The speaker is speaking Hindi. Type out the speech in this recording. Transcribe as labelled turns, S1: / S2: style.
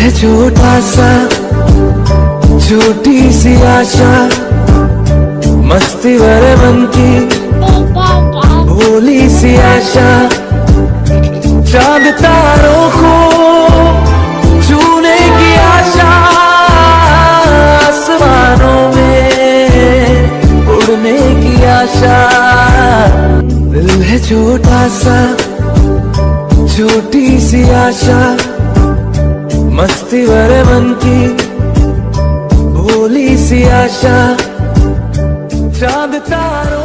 S1: है छोटा सा, छोटी सी आशा। मस्ती भरे मन की भोली सी आशा। चाँद तारों को छूने की आशा। आसमानों में उड़ने की आशा। दिल है छोटा सा, छोटी सी आशा। मस्ती भरे मन की भोली सी आशा चाँद तारों